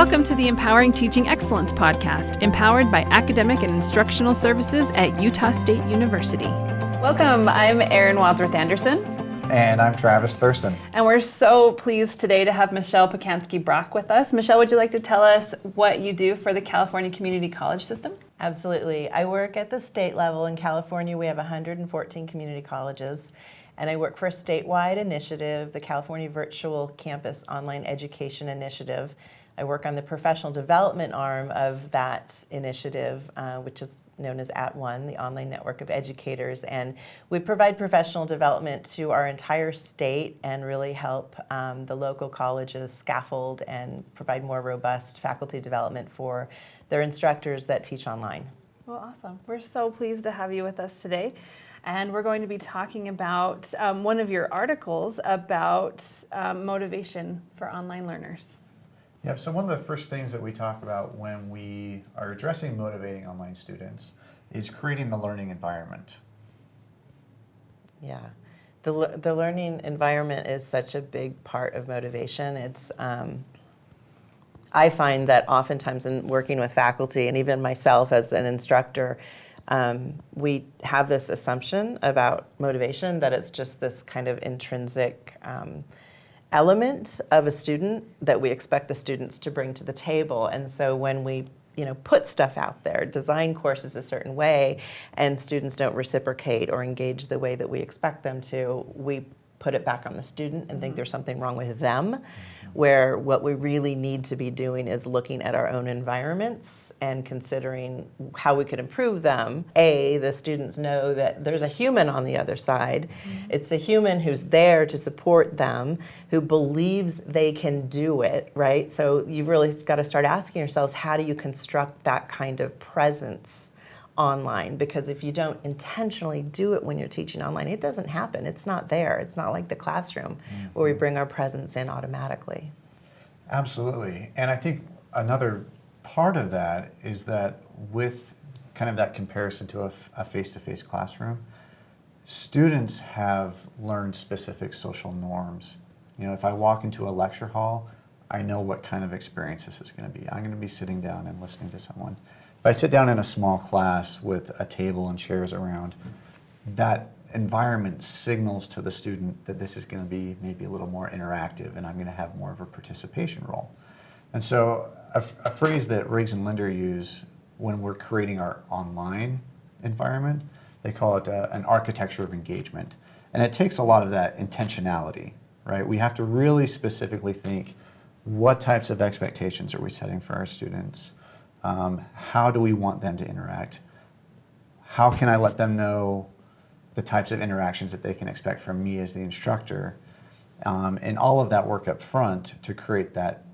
Welcome to the Empowering Teaching Excellence podcast, empowered by academic and instructional services at Utah State University. Welcome. I'm Erin Wadsworth Anderson. And I'm Travis Thurston. And we're so pleased today to have Michelle Pacansky Brock with us. Michelle, would you like to tell us what you do for the California Community College System? Absolutely. I work at the state level. In California, we have 114 community colleges. And I work for a statewide initiative, the California Virtual Campus Online Education Initiative. I work on the professional development arm of that initiative, uh, which is known as At @ONE, the online network of educators. And we provide professional development to our entire state and really help um, the local colleges scaffold and provide more robust faculty development for their instructors that teach online. Well, awesome. We're so pleased to have you with us today. And we're going to be talking about um, one of your articles about um, motivation for online learners. Yep, so one of the first things that we talk about when we are addressing motivating online students is creating the learning environment. Yeah, the, the learning environment is such a big part of motivation. It's, um, I find that oftentimes in working with faculty and even myself as an instructor, um, we have this assumption about motivation that it's just this kind of intrinsic um, element of a student that we expect the students to bring to the table. And so when we you know, put stuff out there, design courses a certain way, and students don't reciprocate or engage the way that we expect them to, we put it back on the student and think mm-hmm. there's something wrong with them where what we really need to be doing is looking at our own environments and considering how we could improve them. A, the students know that there's a human on the other side. Mm -hmm. It's a human who's there to support them, who believes they can do it, right? So you've really got to start asking yourselves, how do you construct that kind of presence online because if you don't intentionally do it when you're teaching online, it doesn't happen. It's not there. It's not like the classroom mm -hmm. where we bring our presence in automatically. Absolutely. And I think another part of that is that with kind of that comparison to a face-to-face -face classroom, students have learned specific social norms. You know, if I walk into a lecture hall, I know what kind of experience this is going to be. I'm going to be sitting down and listening to someone. If I sit down in a small class with a table and chairs around, that environment signals to the student that this is going to be maybe a little more interactive and I'm going to have more of a participation role. And so a, a phrase that Riggs and Linder use when we're creating our online environment, they call it uh, an architecture of engagement. And it takes a lot of that intentionality, right? We have to really specifically think what types of expectations are we setting for our students? Um, how do we want them to interact? How can I let them know the types of interactions that they can expect from me as the instructor? Um, and all of that work up front to create that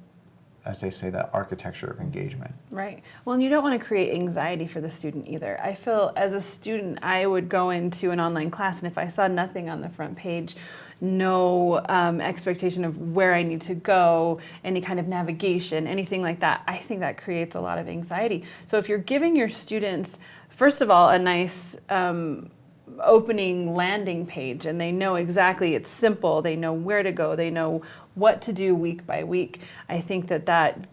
as they say, that architecture of engagement. Right. Well, and you don't want to create anxiety for the student either. I feel as a student, I would go into an online class and if I saw nothing on the front page, no um, expectation of where I need to go, any kind of navigation, anything like that, I think that creates a lot of anxiety. So if you're giving your students, first of all, a nice um, opening landing page and they know exactly it's simple they know where to go they know what to do week by week i think that that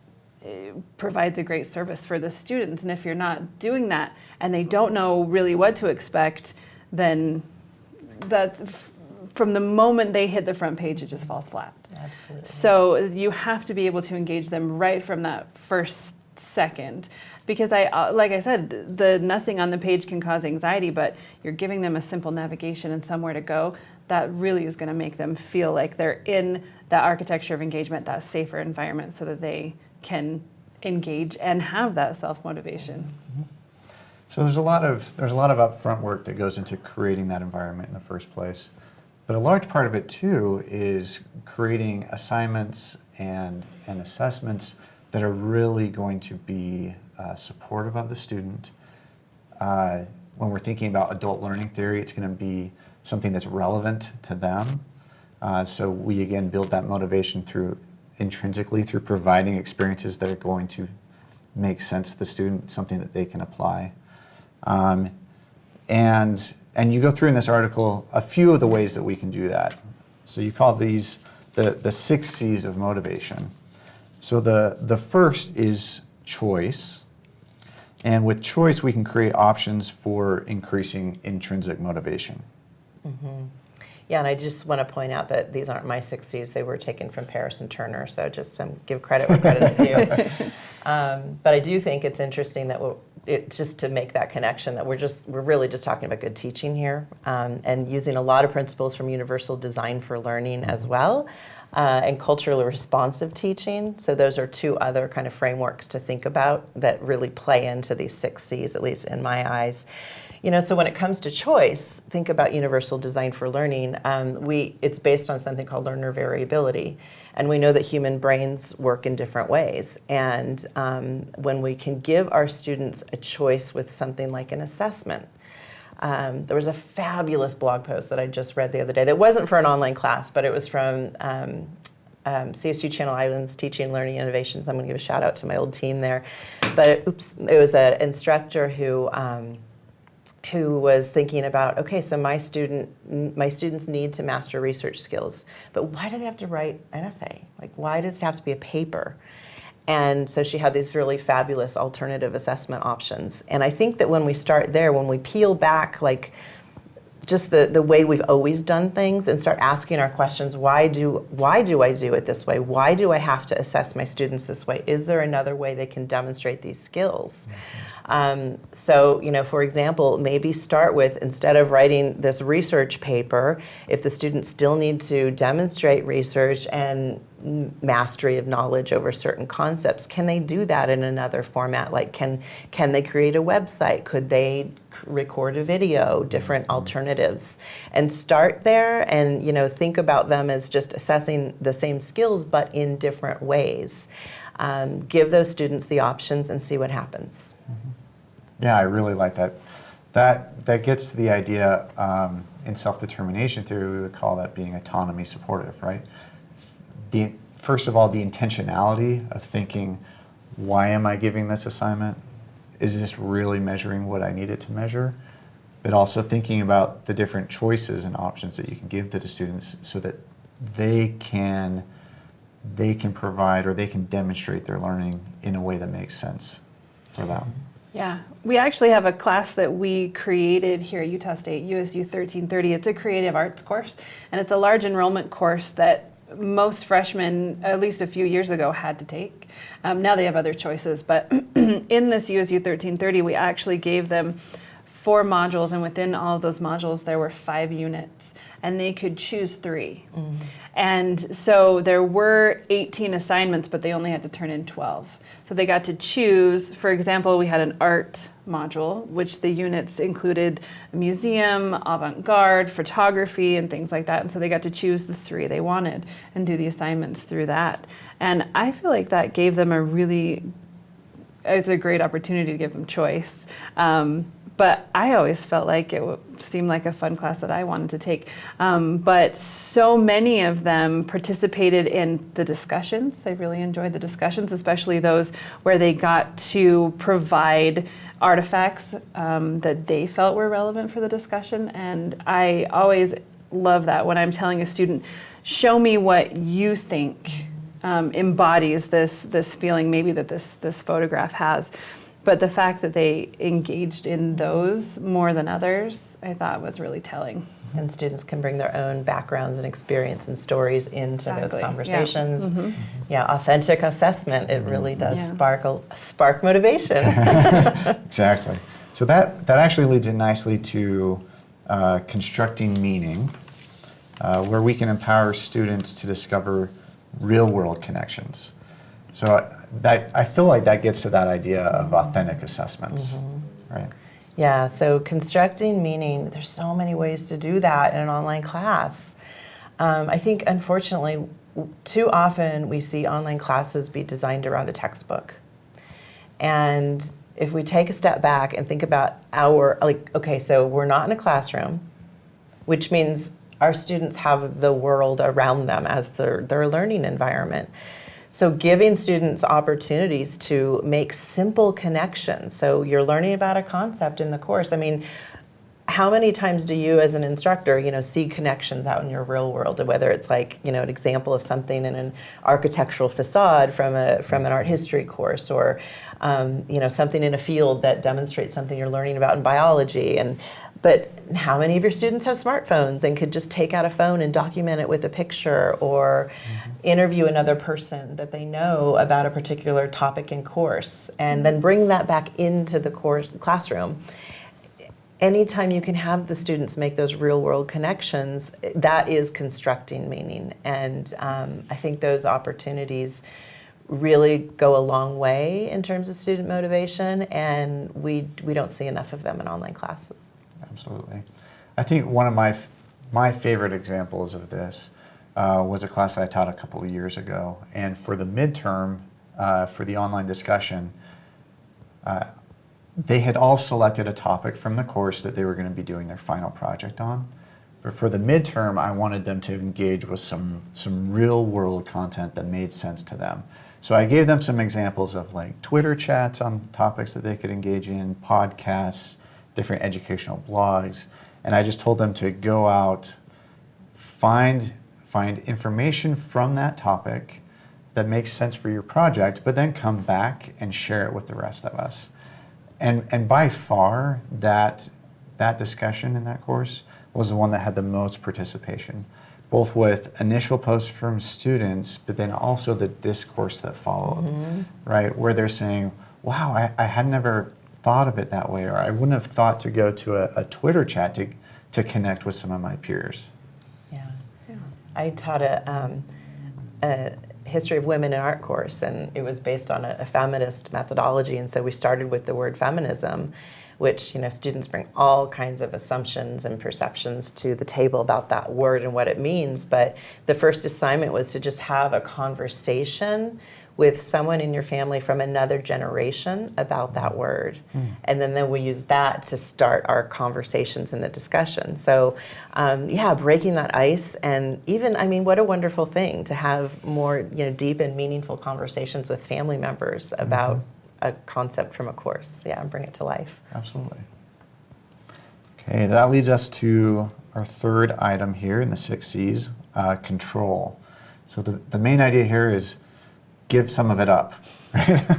eh, provides a great service for the students and if you're not doing that and they don't know really what to expect then that's from the moment they hit the front page, it just falls flat. Absolutely. So you have to be able to engage them right from that first second. Because I, uh, like I said, the nothing on the page can cause anxiety, but you're giving them a simple navigation and somewhere to go. That really is going to make them feel like they're in that architecture of engagement, that safer environment, so that they can engage and have that self motivation. Mm -hmm. So there's a lot of there's a lot of upfront work that goes into creating that environment in the first place. But a large part of it too is creating assignments and, and assessments that are really going to be uh, supportive of the student. Uh, when we're thinking about adult learning theory, it's going to be something that's relevant to them. Uh, so we again build that motivation through intrinsically through providing experiences that are going to make sense to the student, something that they can apply. Um, and and you go through in this article a few of the ways that we can do that. So you call these the, the six C's of motivation. So the, the first is choice. And with choice, we can create options for increasing intrinsic motivation. Mm -hmm. Yeah, and I just want to point out that these aren't my six C's. They were taken from Paris and Turner, so just some give credit where credit's due. Um, but I do think it's interesting that it, just to make that connection that we're just we're really just talking about good teaching here um, and using a lot of principles from universal design for learning as well uh, and culturally responsive teaching so those are two other kind of frameworks to think about that really play into these six c's at least in my eyes you know, so when it comes to choice, think about universal design for learning. Um, we, it's based on something called learner variability. And we know that human brains work in different ways. And um, when we can give our students a choice with something like an assessment, um, there was a fabulous blog post that I just read the other day that wasn't for an online class, but it was from um, um, CSU Channel Islands Teaching Learning Innovations. I'm going to give a shout out to my old team there. But it, oops, it was an instructor who um, who was thinking about okay so my student my students need to master research skills but why do they have to write an essay? Like why does it have to be a paper? And so she had these really fabulous alternative assessment options. And i think that when we start there when we peel back like just the, the way we've always done things and start asking our questions why do why do i do it this way? Why do i have to assess my students this way? Is there another way they can demonstrate these skills? Um, so you know for example maybe start with instead of writing this research paper if the students still need to demonstrate research and mastery of knowledge over certain concepts can they do that in another format? Like can can they create a website? Could they record a video? Different alternatives. And start there and you know think about them as just assessing the same skills but in different ways. Um, give those students the options and see what happens. Yeah, I really like that. That, that gets to the idea um, in self-determination theory, we would call that being autonomy supportive, right? The, first of all, the intentionality of thinking, why am I giving this assignment? Is this really measuring what I need it to measure? But also thinking about the different choices and options that you can give to the students so that they can, they can provide or they can demonstrate their learning in a way that makes sense for them. Yeah, we actually have a class that we created here at Utah State, USU 1330. It's a creative arts course, and it's a large enrollment course that most freshmen, at least a few years ago, had to take. Um, now they have other choices, but in this USU 1330, we actually gave them four modules, and within all of those modules, there were five units, and they could choose 3 And so there were 18 assignments, but they only had to turn in 12. So they got to choose, for example, we had an art module, which the units included museum, avant garde, photography, and things like that. And so they got to choose the three they wanted and do the assignments through that. And I feel like that gave them a really it's a great opportunity to give them choice. Um, but I always felt like it seemed like a fun class that I wanted to take. Um, but so many of them participated in the discussions. They really enjoyed the discussions, especially those where they got to provide artifacts um, that they felt were relevant for the discussion. And I always love that when I'm telling a student, show me what you think um, embodies this this feeling maybe that this this photograph has. But the fact that they engaged in those more than others, I thought was really telling. and students can bring their own backgrounds and experience and stories into those Exactly, yeah. conversations yeah, authentic assessment it really does Yeah. sparkle spark motivation Exactly. So that, that actually leads in nicely to uh, constructing meaning, uh, where we can empower students to discover real world connections. So that, I feel like that gets to that idea of authentic assessments, right? Yeah, so constructing meaning, there's so many ways to do that in an online class. Um, I think, unfortunately, too often we see online classes be designed around a textbook. And if we take a step back and think about our, like, okay, so we're not in a classroom, which means our students have the world around them as their, their learning environment. So giving students opportunities to make simple connections. So you're learning about a concept in the course. I mean, how many times do you as an instructor you know see connections out in your real world whether it's like you know an example of something in an architectural facade from a from an art history course or um, you know something in a field that demonstrates something you're learning about in biology and but how many of your students have smartphones and could just take out a phone and document it with a picture or interview another person that they know about a particular topic in course and then bring that back into the course classroom anytime you can have the students make those real world connections, that is constructing meaning. And um, I think those opportunities really go a long way in terms of student motivation, and we, we don't see enough of them in online classes. Absolutely. I think one of my, my favorite examples of this uh, was a class I taught a couple of years ago. And for the midterm, uh, for the online discussion, uh, they had all selected a topic from the course that they were going to be doing their final project on. But for the midterm, I wanted them to engage with some, some real world content that made sense to them. So I gave them some examples of like Twitter chats on topics that they could engage in, podcasts, different educational blogs, and I just told them to go out, find, find information from that topic that makes sense for your project, but then come back and share it with the rest of us. And, and by far, that, that discussion in that course was the one that had the most participation, both with initial posts from students, but then also the discourse that followed, mm-hmm. right? Where they're saying, wow, I, I had never thought of it that way, or I wouldn't have thought to go to a, a Twitter chat to, to connect with some of my peers. Yeah. Yeah. I taught a, um, a history of women in art course, and it was based on a, a feminist methodology. And so we started with the word feminism, which you know students bring all kinds of assumptions and perceptions to the table about that word and what it means. But the first assignment was to just have a conversation with someone in your family from another generation about that word. And then, then we use that to start our conversations and the discussion. So, um, yeah, breaking that ice. And even, I mean, what a wonderful thing to have more you know, deep and meaningful conversations with family members about a concept from a course. Yeah, and bring it to life. Absolutely. Okay, that leads us to our third item here in the six C's uh, control. So, the, the main idea here is give some of it up. Right?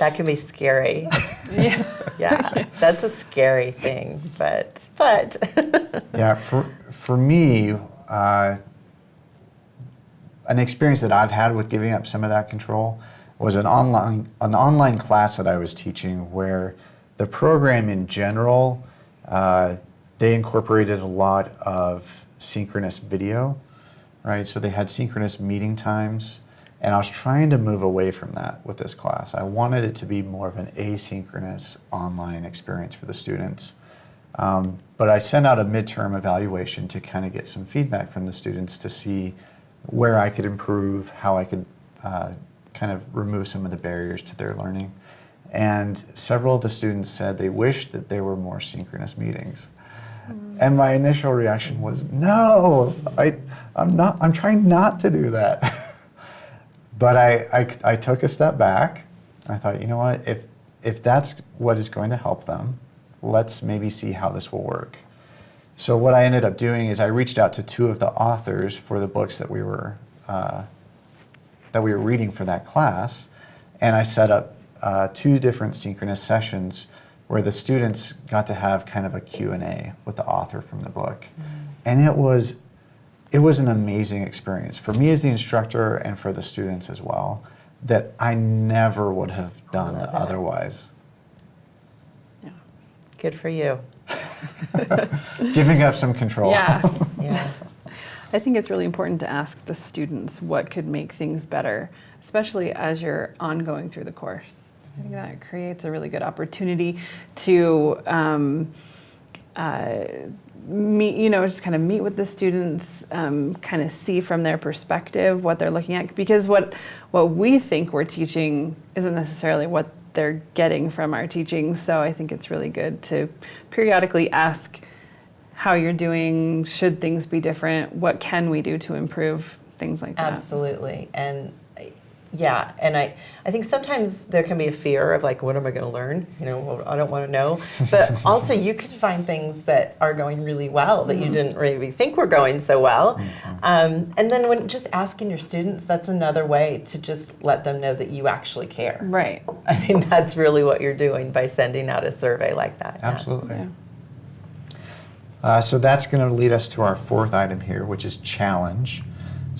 That can be scary. Yeah. Yeah, that's a scary thing, but, but. yeah, for, for me, uh, an experience that I've had with giving up some of that control was an online, an online class that I was teaching where the program in general, uh, they incorporated a lot of synchronous video, right? So they had synchronous meeting times, and I was trying to move away from that with this class. I wanted it to be more of an asynchronous online experience for the students. Um, but I sent out a midterm evaluation to kind of get some feedback from the students to see where I could improve, how I could uh, kind of remove some of the barriers to their learning. And several of the students said they wished that there were more synchronous meetings. And my initial reaction was, no, I, I'm, not, I'm trying not to do that. but I, I, I took a step back. I thought, you know what, if, if that's what is going to help them, let's maybe see how this will work. So what I ended up doing is I reached out to two of the authors for the books that we were uh, that we were reading for that class, and I set up uh, two different synchronous sessions where the students got to have kind of a Q&A with the author from the book. Mm-hmm. And it was it was an amazing experience for me as the instructor and for the students as well that I never would have done otherwise. Yeah. Good for you. Giving up some control. Yeah. Yeah. I think it's really important to ask the students what could make things better, especially as you're ongoing through the course. I think that creates a really good opportunity to um, uh, meet, you know, just kind of meet with the students, um, kind of see from their perspective what they're looking at. Because what what we think we're teaching isn't necessarily what they're getting from our teaching. So I think it's really good to periodically ask how you're doing, should things be different, what can we do to improve, things like that. Absolutely. And Yeah, and I, I think sometimes there can be a fear of like, what am I going to learn? You know, well, I don't want to know. But also, you could find things that are going really well that you didn't really think were going so well. Um, and then when just asking your students, that's another way to just let them know that you actually care. Right. I think that's really what you're doing by sending out a survey like that. Absolutely. Yeah. Uh, so that's going to lead us to our fourth item here, which is challenge.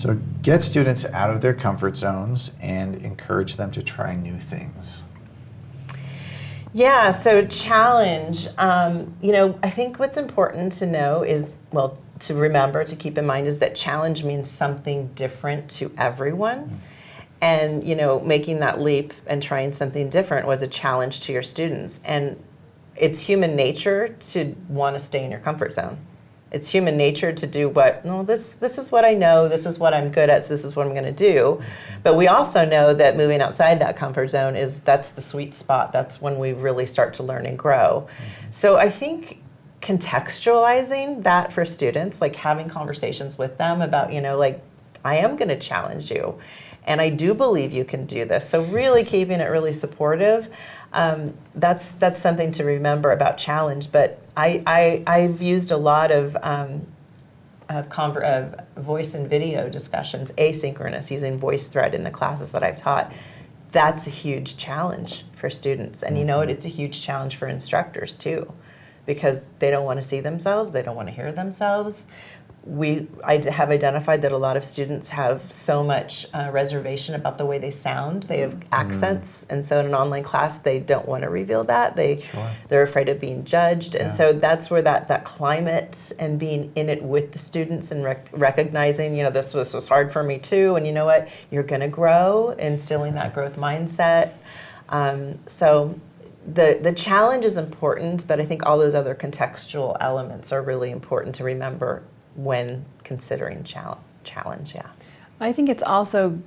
So get students out of their comfort zones and encourage them to try new things. Yeah, so challenge. Um, you know, I think what's important to know is, well, to remember, to keep in mind, is that challenge means something different to everyone. And, you know, making that leap and trying something different was a challenge to your students. And it's human nature to want to stay in your comfort zone. It's human nature to do what, no, this, this is what I know, this is what I'm good at, so this is what I'm going to do. But we also know that moving outside that comfort zone is that's the sweet spot. That's when we really start to learn and grow. So I think contextualizing that for students, like having conversations with them about, you know, like, I am going to challenge you. And I do believe you can do this. So really keeping it really supportive. Um, that's that's something to remember about challenge. But I, I I've used a lot of um, of, conver- of voice and video discussions, asynchronous, using VoiceThread in the classes that I've taught. That's a huge challenge for students, and you know what? It's a huge challenge for instructors too, because they don't want to see themselves, they don't want to hear themselves. We I have identified that a lot of students have so much uh, reservation about the way they sound. They have accents, and so in an online class, they don't want to reveal that. They Sure. they're afraid of being judged, and so that's where that that climate and being in it with the students and rec- recognizing, you know, this was was hard for me too, and you know what, you're going to grow, instilling that growth mindset. Um, so. The, the challenge is important, but I think all those other contextual elements are really important to remember when considering chal- challenge. Yeah. I think it's also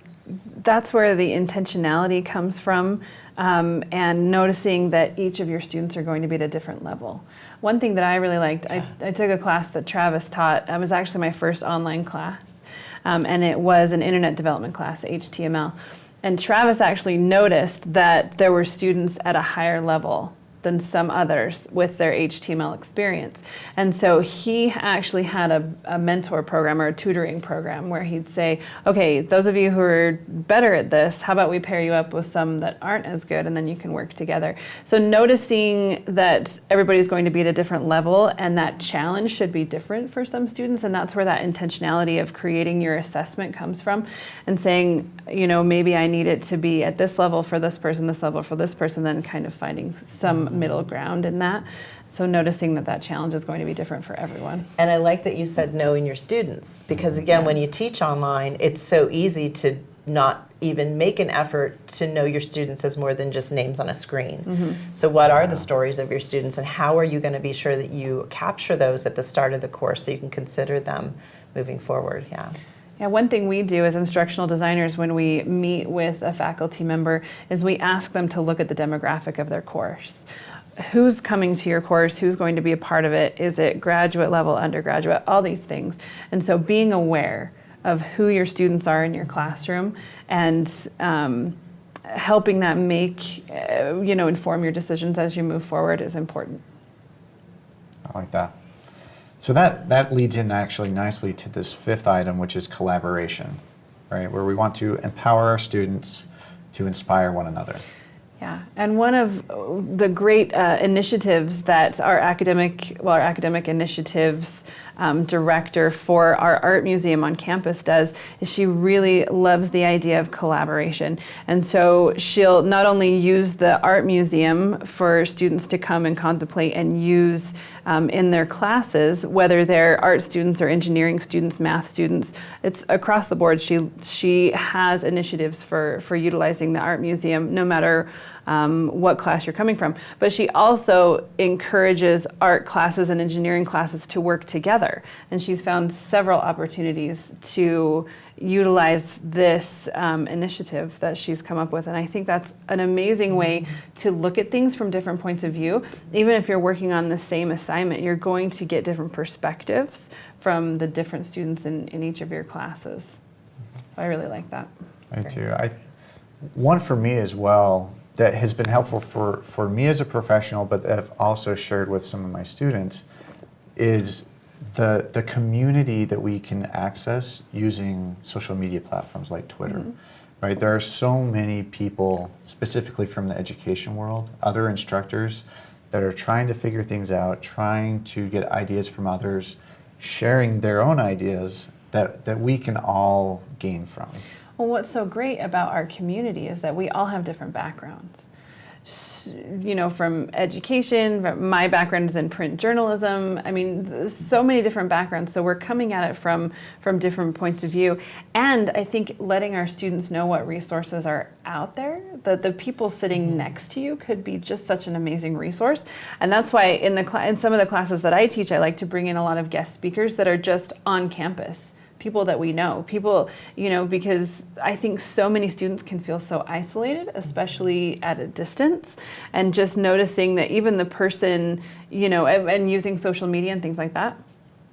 that's where the intentionality comes from, um, and noticing that each of your students are going to be at a different level. One thing that I really liked, I, I took a class that Travis taught. It was actually my first online class, um, and it was an internet development class, HTML. And Travis actually noticed that there were students at a higher level than some others with their HTML experience. And so he actually had a, a, mentor program or a tutoring program where he'd say, okay, those of you who are better at this, how about we pair you up with some that aren't as good and then you can work together. So noticing that everybody's going to be at a different level and that challenge should be different for some students. And that's where that intentionality of creating your assessment comes from and saying, you know, maybe I need it to be at this level for this person, this level for this person, then kind of finding some middle ground in that. So noticing that that challenge is going to be different for everyone. And I like that you said knowing your students because again, when you teach online, it's so easy to not even make an effort to know your students as more than just names on a screen. Mm-hmm. So what are the stories of your students and how are you going to be sure that you capture those at the start of the course so you can consider them moving forward? Yeah. Yeah, one thing we do as instructional designers when we meet with a faculty member is we ask them to look at the demographic of their course. Who's coming to your course? Who's going to be a part of it? Is it graduate level, undergraduate, all these things? And so being aware of who your students are in your classroom and um, helping that make, uh, you know, inform your decisions as you move forward is important. I like that. So that, that leads in actually nicely to this fifth item, which is collaboration, right? Where we want to empower our students to inspire one another. Yeah, and one of the great uh, initiatives that our academic, well, our academic initiatives um, director for our art museum on campus does is she really loves the idea of collaboration. And so she'll not only use the art museum for students to come and contemplate and use um, in their classes, whether they're art students or engineering students, math students, it's across the board. She, she has initiatives for, for utilizing the art museum no matter um, what class you're coming from. But she also encourages art classes and engineering classes to work together. And she's found several opportunities to utilize this um, initiative that she's come up with. And I think that's an amazing way to look at things from different points of view. Even if you're working on the same assignment, you're going to get different perspectives from the different students in, in each of your classes. So I really like that. I do. I, one for me as well that has been helpful for, for me as a professional, but that I've also shared with some of my students is the, the community that we can access using social media platforms like Twitter. Mm-hmm. Right? There are so many people, specifically from the education world, other instructors that are trying to figure things out, trying to get ideas from others, sharing their own ideas that, that we can all gain from. Well, what's so great about our community is that we all have different backgrounds. You know, from education, my background is in print journalism. I mean, so many different backgrounds. So we're coming at it from from different points of view, and I think letting our students know what resources are out there. That the people sitting mm-hmm. next to you could be just such an amazing resource, and that's why in the in some of the classes that I teach, I like to bring in a lot of guest speakers that are just on campus people that we know people you know because i think so many students can feel so isolated especially at a distance and just noticing that even the person you know and, and using social media and things like that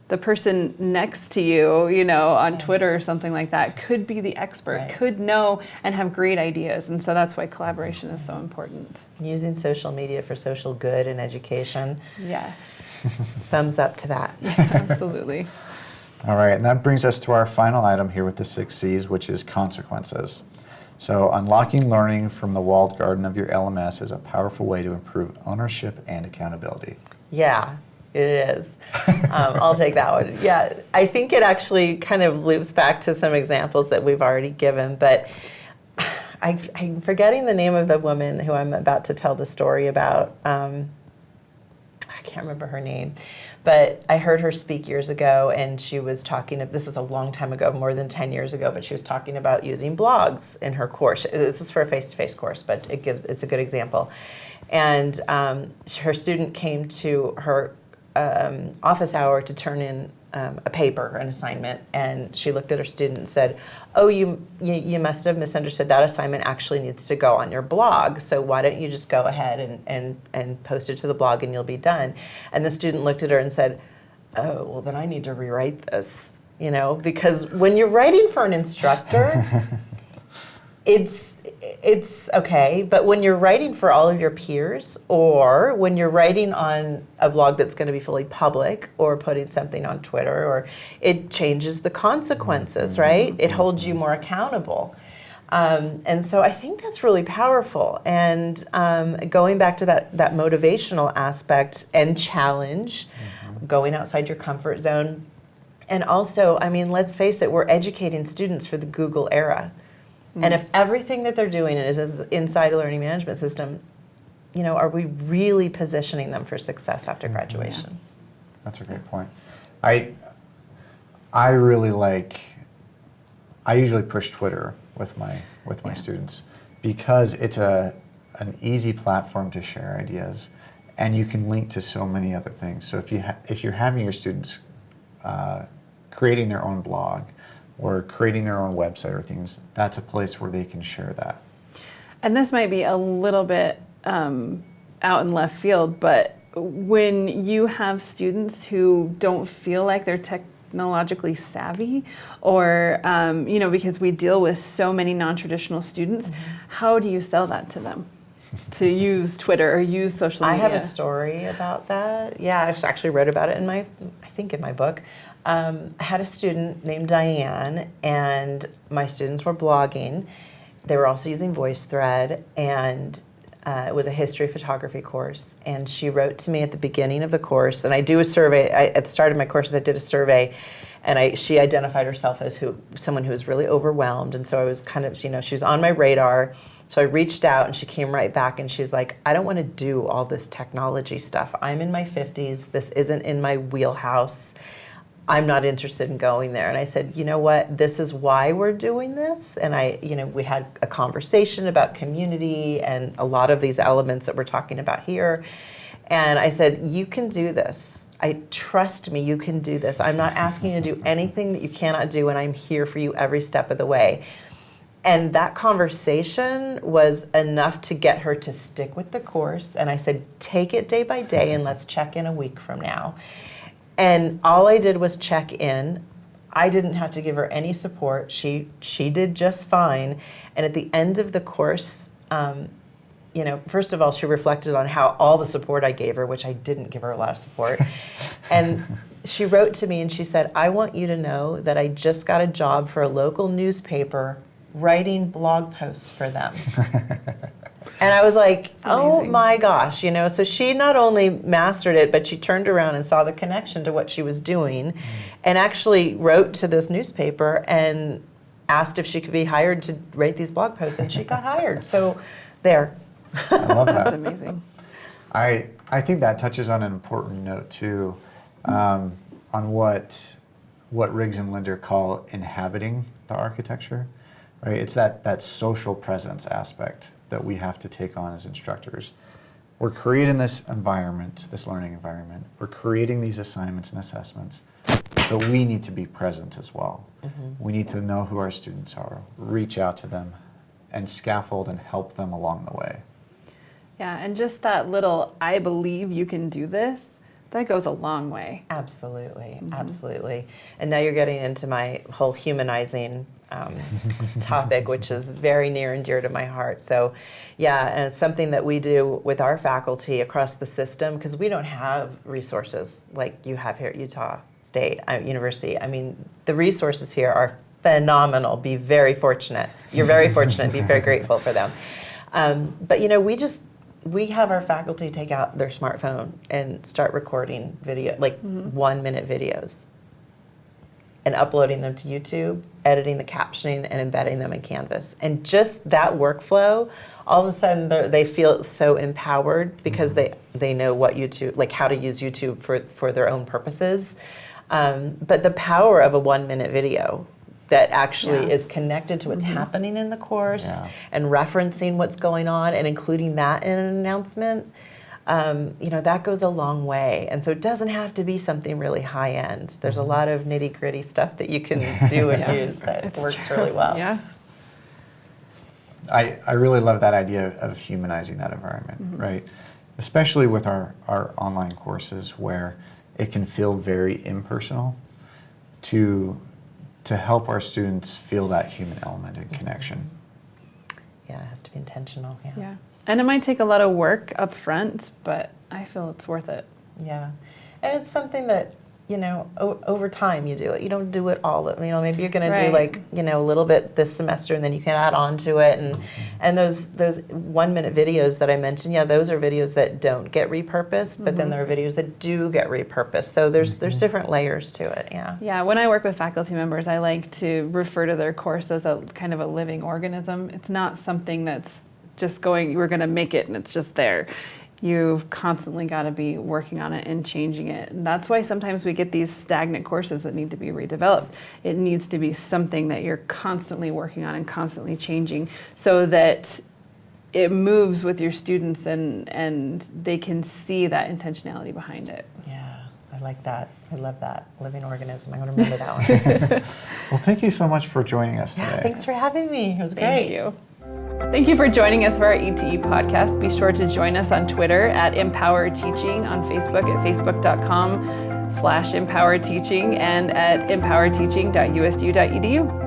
the person next to you you know on twitter or something like that could be the expert Right. could know and have great ideas and so that's why collaboration is so important Using social media for social good and education. yes Thumbs up to that. absolutely All right, and that brings us to our final item here with the six C's, which is consequences. So, unlocking learning from the walled garden of your LMS is a powerful way to improve ownership and accountability. Yeah, it is. Um, I'll take that one. Yeah, I think it actually kind of loops back to some examples that we've already given, but I, I'm forgetting the name of the woman who I'm about to tell the story about. Um, I can't remember her name, but I heard her speak years ago, and she was talking. This was a long time ago, more than ten years ago, but she was talking about using blogs in her course. This was for a face-to-face course, but it gives it's a good example. And um, her student came to her um, office hour to turn in um, a paper, an assignment, and she looked at her student and said, "Oh, you, you you must have misunderstood. That assignment actually needs to go on your blog. So why don't you just go ahead and and and post it to the blog, and you'll be done." And the student looked at her and said, "Oh, well then I need to rewrite this." You know, because when you're writing for an instructor, it's it's okay but when you're writing for all of your peers or when you're writing on a blog that's going to be fully public or putting something on twitter or it changes the consequences right? It holds you more accountable. Um, and so i think that's really powerful. And um, going back to that that motivational aspect and challenge going outside your comfort zone. And also i mean let's face it we're educating students for the google era and if everything that they're doing is is inside a learning management system, you know, are we really positioning them for success after graduation? That's a great point. I I really like I usually push Twitter with my with my Yeah. students because it's a an easy platform to share ideas and you can link to so many other things. So if you ha- if you're having your students uh, creating their own blog or creating their own website or things, that's a place where they can share that. And this might be a little bit um, out in left field, but when you have students who don't feel like they're technologically savvy, or um, you know, because we deal with so many non-traditional students, how do you sell that to them? to use Twitter or use social media. I have a story about that. Yeah, I just actually wrote about it in my, I think in my book. Um, I had a student named Diane, and my students were blogging. They were also using VoiceThread, and uh, it was a history photography course. And she wrote to me at the beginning of the course, and I do a survey. I, at the start of my courses, I did a survey, and I, she identified herself as who someone who was really overwhelmed. And so I was kind of, you know, she was on my radar. So I reached out and she came right back and she's like, I don't want to do all this technology stuff. I'm in my 50s. This isn't in my wheelhouse. I'm not interested in going there. And I said, you know what? This is why we're doing this. And I, you know, we had a conversation about community and a lot of these elements that we're talking about here. And I said, you can do this. I trust me, you can do this. I'm not asking you to do anything that you cannot do, and I'm here for you every step of the way. And that conversation was enough to get her to stick with the course. And I said, take it day by day and let's check in a week from now. And all I did was check in. I didn't have to give her any support. She she did just fine. And at the end of the course, um, you know, first of all, she reflected on how all the support I gave her, which I didn't give her a lot of support, and she wrote to me and she said, "I want you to know that I just got a job for a local newspaper writing blog posts for them." And I was like, oh Amazing. my gosh, you know. So she not only mastered it, but she turned around and saw the connection to what she was doing and actually wrote to this newspaper and asked if she could be hired to write these blog posts. And she got hired. So there. I love That's that. amazing. I, I think that touches on an important note too, um, on what what Riggs and Linder call inhabiting the architecture, right? It's that that social presence aspect that we have to take on as instructors. We're creating this environment, this learning environment. We're creating these assignments and assessments, but we need to be present as well. Mm-hmm. We need to know who our students are, reach out to them, and scaffold and help them along the way. Yeah, and just that little I believe you can do this, that goes a long way. Absolutely, mm-hmm. absolutely. And now you're getting into my whole humanizing um, topic, which is very near and dear to my heart. So, yeah, and it's something that we do with our faculty across the system because we don't have resources like you have here at Utah State uh, University. I mean, the resources here are phenomenal. Be very fortunate. You're very fortunate. Be very grateful for them. Um, but you know, we just we have our faculty take out their smartphone and start recording video, like one minute videos, and uploading them to YouTube, editing the captioning, and embedding them in Canvas. And just that workflow, all of a sudden they're- feel so empowered because they they know what YouTube, like how to use YouTube for for their own purposes. Um, but the power of a one minute video that actually Yeah. is connected to what's happening in the course Yeah. and referencing what's going on and including that in an announcement, um, you know, that goes a long way. And so it doesn't have to be something really high end. There's a lot of nitty gritty stuff that you can do and Yeah. use that It's works true. really well. Yeah. I, I really love that idea of humanizing that environment, Mm-hmm. right? Especially with our, our online courses where it can feel very impersonal to, to help our students feel that human element and connection. Yeah, it has to be intentional. Yeah. Yeah. And it might take a lot of work up front, but I feel it's worth it. Yeah. And it's something that, you know, o- over time you do it. You don't do it all, you know, maybe you're going to do like, you know, a little bit this semester and then you can add on to it and and those those 1 minute videos that I mentioned, yeah, those are videos that don't get repurposed, but then mm-hmm. there are videos that do get repurposed. So there's there's mm-hmm. different layers to it, yeah. Yeah, when I work with faculty members, I like to refer to their course as a kind of a living organism. It's not something that's just going, we're going to make it and it's just there. You've constantly got to be working on it and changing it. And that's why sometimes we get these stagnant courses that need to be redeveloped. It needs to be something that you're constantly working on and constantly changing so that it moves with your students and, and they can see that intentionality behind it. Yeah. I like that. I love that. Living organism. I'm going to remember that one. Well, thank you so much for joining us today. yeah, thanks for having me. It was great. Thank you. Thank you for joining us for our ETE podcast. Be sure to join us on Twitter at Empower Teaching, on Facebook at facebook.com slash empower teaching, and at empowerteaching.usu.edu.